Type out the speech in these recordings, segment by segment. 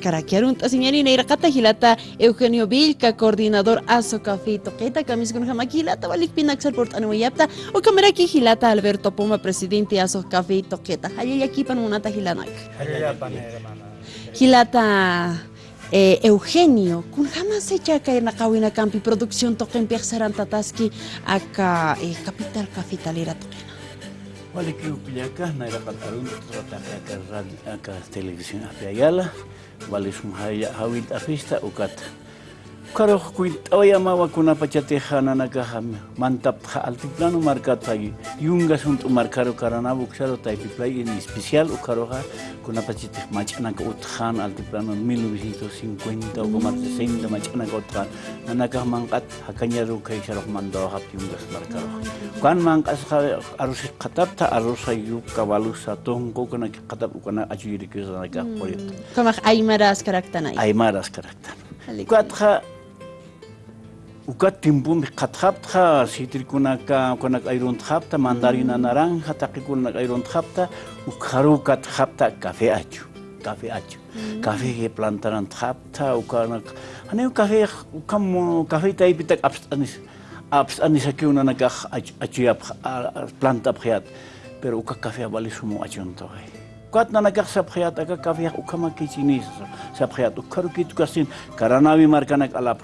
Caraquiarunta, señorina Iraqata Gilata, Eugenio Vilca, coordinador Aso Café Toqueta, Camis con Gilata, Valik Pinaxel Port Anuayapta, o Cameraki Gilata, Alberto Poma, presidente Aso Café Toqueta, Hayayaki Panunata Gilanak. Gilata eh, Eugenio, kun jamás se chaca en la kawina campi producción toquen piaxaran tataski acá eh, capital capitalera toquena. Vale que upillaca, naira patarun, acá televisión apiayala, vale sum haya hawit afista ukat karoq kuitawayama wakunapa chatejana nakajame mantapja altiplano markatagi yunga suntu markaro karana buksaro taipi play en especial u karoja ha. kunapa chatej machana ka utjan altiplano 1950 o como 60 machana ka utjan nakaj mangat hakanya ru kai charo mando hap yunga markaro kan mangas ka hmm. arus katapta arusa yuk kavalusa tongko kuna katap kuna ajuri kuzana ka poyet kama aimaras karaktana aimaras karaktana Kuatkah Uka timbun katapta sitir kunaka kunak airon tapta mandarina naranja taki kunak airon tapta ukaru katapta kafe acu kafe acu kafe mm. he plantaran tapta uka nak ane uka he uka mo kafe tai pitak abs anis abs anis aki una nak acu acu ya planta priat pero uka kafe abali sumo acu ntoi kuat nana kak sapkhayat aga kafya ukama kichinis sapkhayat ukharu kit kasin karanawi markanak alap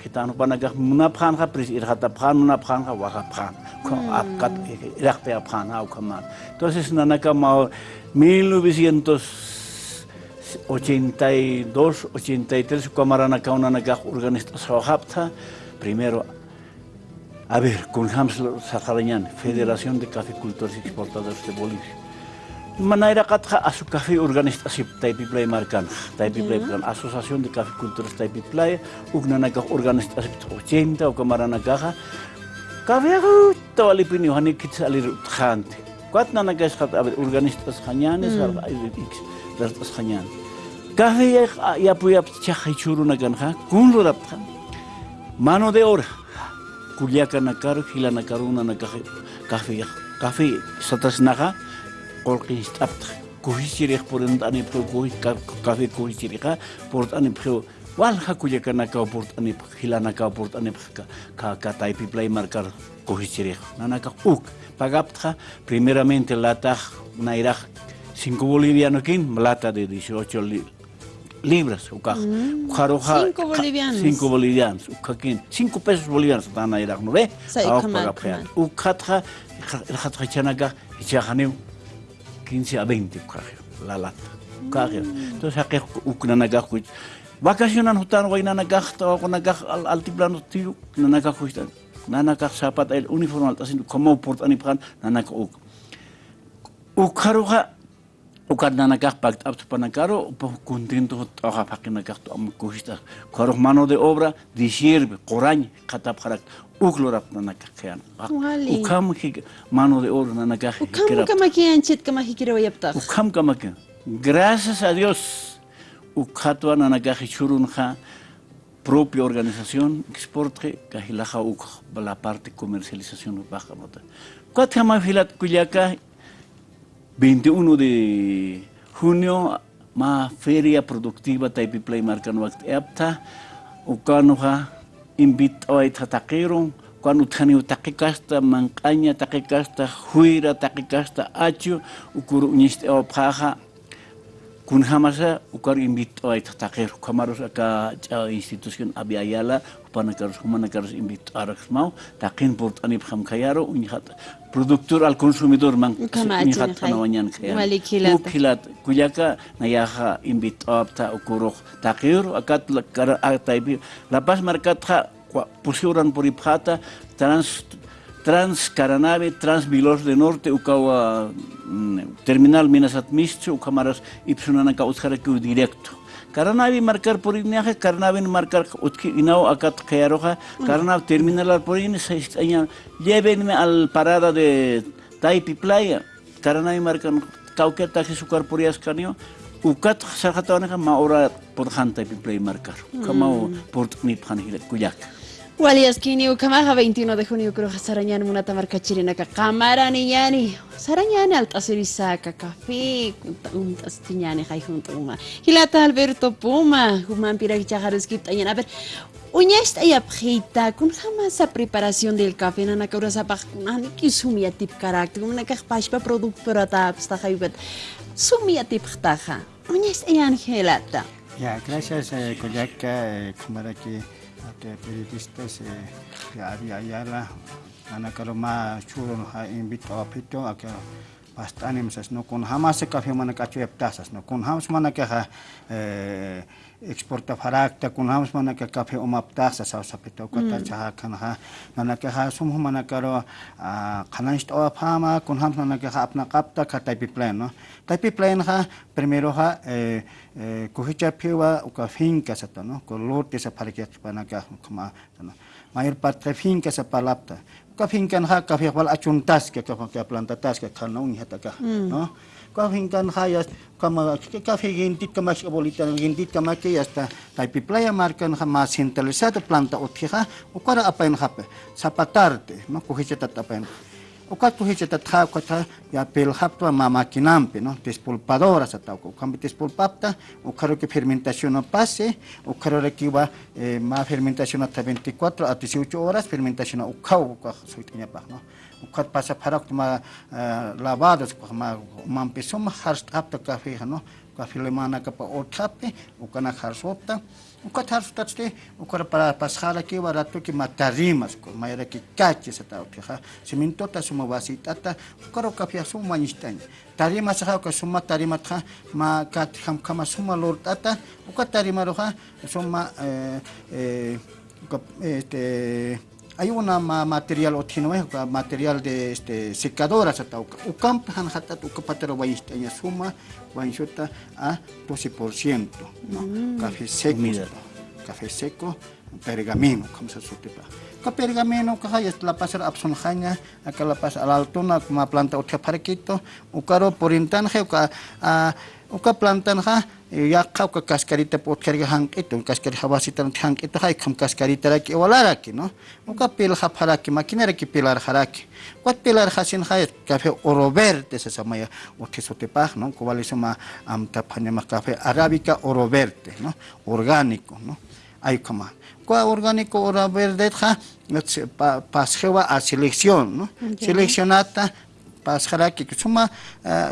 munaphan kha pris irhata phan munaphan kha waha phan ko apkat irakte phan ha ukama entonces nana ka ma 1982 83 kamarana ka una naga organista sohapta primero A ver, con Hamslo Sajarañán, Federación de Caficultores Exportadores de Bolivia. manera katha asu kafe organisasi taipi play markan. Taipi ya. play kan asosiasion de kafe kultur taipi play. Ugna naga organisasi oh, to chenta o kamara naga ka kafe ru to ali pini hani kit ali ru khante kwat na naga khat ab organisas kafe ya ya pu ya cha khai churu naga kha kun ru dap kha. Mano de ora kulia kana kar hilana karuna naga kafe ya, kafe satas naga naga qolqi stapta kuhisirih porentani pro kuhi kafe kuhisiriha portani pro wal hakuya kana ka portani hilana ka portani ka ka ka taipi play marcar kuhisirih nana ka uk pagapta primeramente lata nairah 5 boliviano kin lata de 18 li libras uka mm. 5 bolivianos 5 bolivianos uka kin 5 pesos bolivianos tana irah no ve ukatra khatra chanaga ichahaneu 15 a 20 cocaje, la lata. Cocaje. Entonces, aquí ucnanagajuit. Vacacionan hutan, guaynanagajta, guaynanagaj al altiplano tiro, nanagajuitan. Nanagaj zapat, el uniforme alta, como portan y pan, nanag uk. Ukaruja, ukat nanagah pakt up panakaro po contento kuhista karuh mano de obra disirbe qorañ katap kharak uklorap ukam mano de obra nanagah Ukam chit wayapta. gracias a Dios ukhatwa nanagah churunja propia organización exporte kahilaja uk la parte comercialización baja nota cuat kama filat kuyaka 21 de junio ma feria productiva taipi play marcan wakt apta ukanoha invito ay tatakero cuando tani utakikasta manqaña takikasta huira takikasta achu ukuru uñiste o paja kun hamasa ukar invito ait takir kamarus aka cha institution abi ayala upana karus humana karus invito arax mau. Takin port anib kham khayaro un hat al konsumidor man ni hat tanawanyan khayar u kilat. Kuyaka nayaha invito apta ukuru takir akat lakara ataibi la pas markat ha, kha pusuran puriphata trans trans Caranave, trans Vilos de Norte, ukawa terminal Minas Atmistu, ukamaras ipsunanaka utjaraku directo. Caranavi marcar por inaje, Caranavi marcar utki inao akat kayaroja, Caranav terminal por in año llévenme al parada de Taipi Playa, Caranavi marcar cauqueta que su carporias canio, ukat sarjatawanaka ma ora por hanta Taipi Playa marcar, kamao por ni phanhile kuyak. Waliaskini ukamaja 21 de junio creo sarañani munata marca chirina ka cámara ni yani sarañani alta serisaka café un tastiñani hay junto uma. Hilata Alberto Puma human pira chajares kita a ver Uña esta ya pjita kun jamás a preparación del café na nakura sa pak nani ki sumia tip karakter kun nakah paspa produk perata sta haybet sumia tip khtaja Uña esta ya Angelata Ya gracias eh, Koyaka eh, kamara ki ate periodistas eh, Ari Ayala ana karo ma chulo ha invito a pito a pastanemsas, ¿no? Con jamás café manacacho eptasas, ¿no? Con jamás manacaja eh, exporta farakta, con jamás manaca café omaptasas, o sapito, cuatachaja, mm. canaja, manacaja, sumo manacaro, cananist ah, o apama, con jamás manacaja apnacapta, cataipiplén, ¿no? Taipiplén, ja, primero, ja, cojicha eh, eh, piwa, o cafinca, ¿no? Color, tesa paraquet, panacaja, como, ¿no? Mayor parte finca se palapta. ก็พิงกันค่ะกับเพลงอัจฉริยะกับกับพลันตัสกับขันนงเหตุกะเนาะก็พิงกันค่ะยศก็มาก็พิงยินดีก็มาชอบบริการยินดีก็มาเกียรติแต่ไปเปลี่ยนมาคันค่ะมาสินเตลเซตพลันตัสอุทิศค่ะโอ้ก็อะไรเป็นครับสับปะรดมาคุยเจตัดอะไรเป็น Ocato hecha tatja, ocato ya pelhapta mamaquinampe, ¿no? Despolpadora satauco. Ocambe despolpapta, ocaro que fermentación no pase, ocaro que va eh, más fermentación hasta 24 a 18 horas, fermentación ocao, soy teñapa, ¿no? Ocat pasa para tomar uh, lavados, mampesoma, harst apta café, ¿no? Café le mana capa otape, ocana harsota. Ukat harst tatste ukara para pasjala ki barato ki matarimas ko mayra ki kache sa tao ha siminto ta suma basitata ukaro kafe suma nistan tarima sa ka suma tarima ta ma kat ham kama suma lortata ukat tarima roha suma eh eh este hay una material otino material de este secadoras hasta ucamp han hatat ukapatero ya suma wainshota a 12%, ¿no? Mm. Café seco, café seco, pergamino, como se sutepa. Ka pergamino ka hayas la pasar hanya acá la pas a la altura como planta otra parquito, ukaro por intanje ka uka plantan ha ya kau ka kaskarita pot kerja hang itu kaskari hawasita hang itu hai kam kaskarita lagi walara ki no uka pil ha haraki makina ki pilar haraki. Kuat pilar hasin hai kafe orover desa sama ya uti sote pah no kubali sama am tapanya ma kafe arabica oroverte no orgánico no ay kama. Kua orgánico oroverte ha pasjewa a selección no seleccionata πασχαλική, σωμα,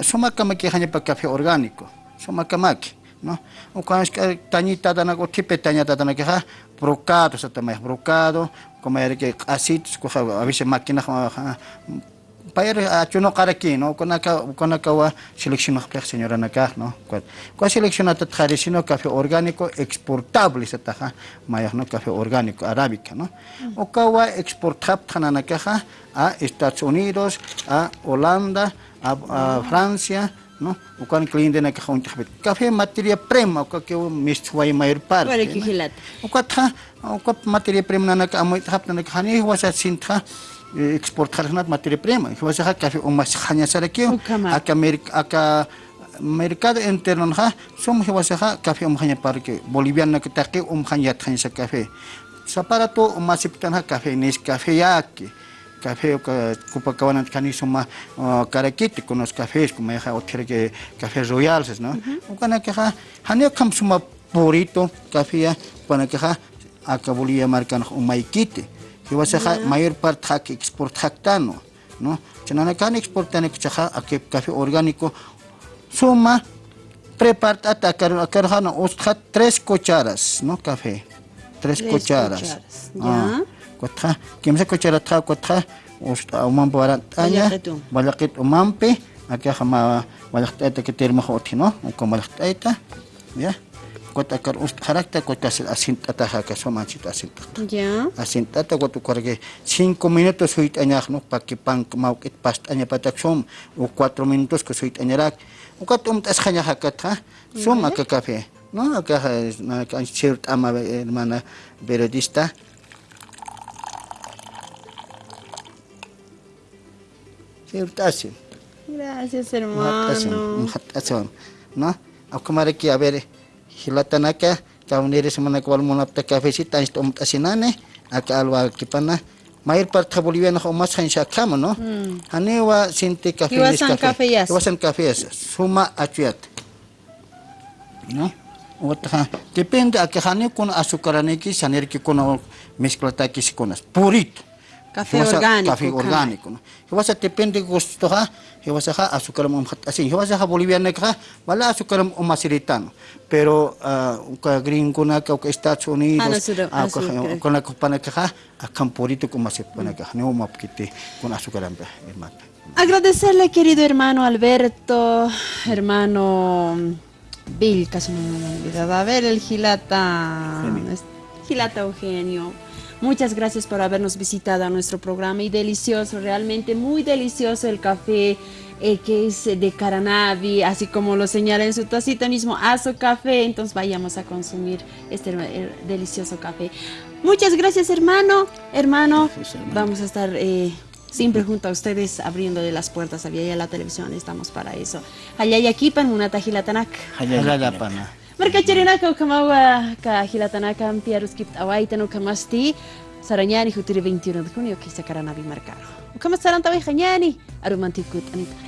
σωμα καμα και έχανε παν καφέ οργανικό, σωμα καμάκι, νο, όχι καν στα τανιτά τα τα να κοτίπε τανιτά τα τα να κεχά, βροκάτος αταμές βροκάτο, κομμαρικέ ασίτ, κοσα, αυτές οι μακινάρια para a chuno karaki no kona ka kona ka wa selección khplex señora naka no ko selección at tradicional café orgánico exportable sa ta maya no café orgánico arábica no o ka wa exportab khana naka a Estados Unidos a Holanda a, a Francia no ukan cliente na kahon tahbet café materia prima uka ke mistway mayor parte Wala kihilat. uka tha uka materia prima na ka amoy tahap na khani wasa sintha exportar materia prima. Acá acá mercado interno ha som hiwasaha café umhanya parque boliviana que taque umhanya thansa café saparato umasiptan ha café nes café yaki café cupacabana cani suma caraquite con los cafés como ya otra que cafés royales no ukana que ha hanio kam suma purito café ya para que ha acá bolivia marcan umaikite Iwasaqa mayor parte haq export haqtano, ¿no? Chanakan exportani chaqa akep café orgánico suma prepart atacar akarhana ostja tres cucharas, ¿no? Café. Tres, tres cucharas. cucharas. Ya. Cuatja, quemsa cucharata cuatja usta umam barataña. Balaqit umampe, acá jama balaqtaita que termo hoti, ¿no? Con balaqtaita. Ya. Kota kar ust karakta kota sil asinta ta ha ka soma chita asinta ya. Asinta ta kota korge 5 minutos suit anyah no pa ki pang maukit past anya patak som. O 4 minutos ko suit anyarak ukat um tas ha som ka kafe no na kan chirt ama hermana periodista. Gracias, hermano. ¿No? Ki a ver, hilatanaka, kaunere semana kwal monapta cafecita, esto mtasinane, acá alwa kipana mayor parte boliviana o más han shakama no? Hanewa sinte café Iwasan café yas. iwasan café yas suma achuyat no? Otra depende a que hane con azúcar neki saner que con mezclata que se conas purito Café orgánico. café orgánico no hiwasa depende gusto ha hiwasa ha azúcar así hiwasa ha boliviana ka wala azúcar pero uh, ka gringo na ka ka Estados Unidos Ah, ah, con la copana ka ha ko masipana ka ne mo mapkite con azúcar hermano Agradecerle, querido hermano Alberto, hermano Bill, casi no me he olvidado. A ver, el Gilata Eugenio. Muchas gracias por habernos visitado a nuestro programa y delicioso, realmente muy delicioso el café eh, que es de Caranavi, así como lo señala en su tacita mismo, Azo Café. Entonces vayamos a consumir este delicioso café. Muchas gracias, hermano. Hermano, Gracias, hermano. vamos a estar eh, siempre junto a ustedes abriéndole las puertas a la televisión. Estamos para eso. Allá y aquí, pan una tajilatanak. Halala pana Mereka cerina kau kemawa ka hilatanaka piarus kip tawai tenu kamasti saranyani hutri 21 de junio ke sakara nabi markaro. Kamasaran ni hanyani arumantikut Anita.